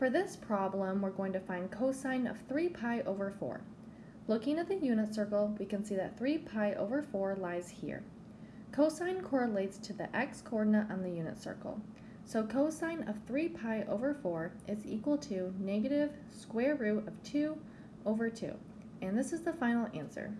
For this problem, we're going to find cosine of 3 pi over 4. Looking at the unit circle, we can see that 3 pi over 4 lies here. Cosine correlates to the x-coordinate on the unit circle. So cosine of 3 pi over 4 is equal to negative square root of 2 over 2. And this is the final answer.